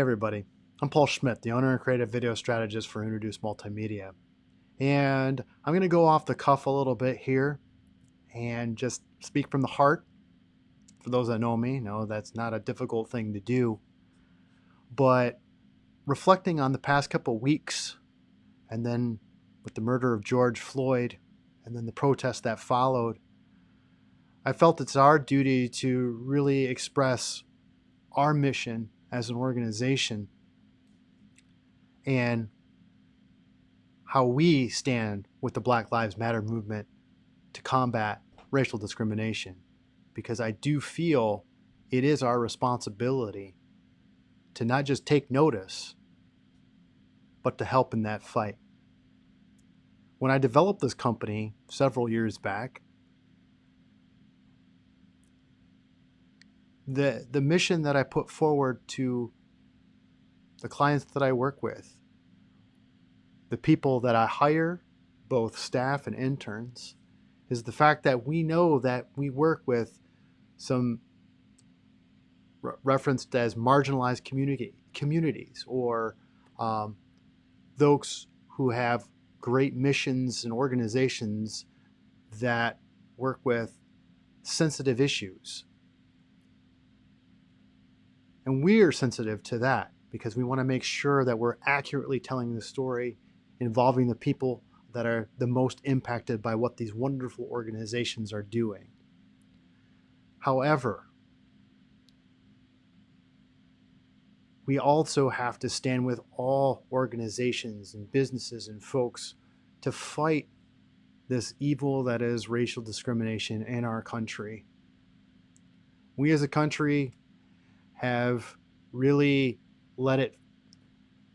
everybody. I'm Paul Schmidt, the owner and creative video strategist for Introduce Multimedia. And I'm going to go off the cuff a little bit here and just speak from the heart. For those that know me, know that's not a difficult thing to do. But reflecting on the past couple weeks and then with the murder of George Floyd and then the protest that followed, I felt it's our duty to really express our mission as an organization and how we stand with the Black Lives Matter movement to combat racial discrimination. Because I do feel it is our responsibility to not just take notice, but to help in that fight. When I developed this company several years back, the the mission that I put forward to the clients that I work with, the people that I hire, both staff and interns, is the fact that we know that we work with some re referenced as marginalized community communities or um, those who have great missions and organizations that work with sensitive issues and we're sensitive to that because we want to make sure that we're accurately telling the story involving the people that are the most impacted by what these wonderful organizations are doing. However, we also have to stand with all organizations and businesses and folks to fight this evil that is racial discrimination in our country. We as a country have really let it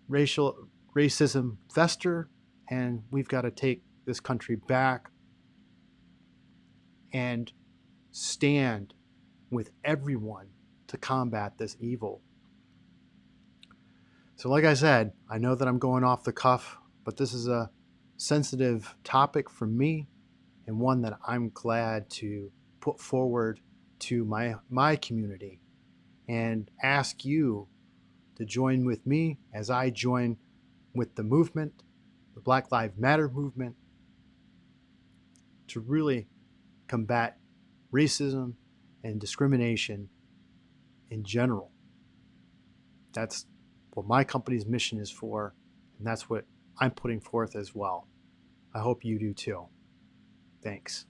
racial racism fester and we've got to take this country back and stand with everyone to combat this evil. So like I said, I know that I'm going off the cuff, but this is a sensitive topic for me and one that I'm glad to put forward to my my community and ask you to join with me as I join with the movement, the Black Lives Matter movement, to really combat racism and discrimination in general. That's what my company's mission is for, and that's what I'm putting forth as well. I hope you do too. Thanks.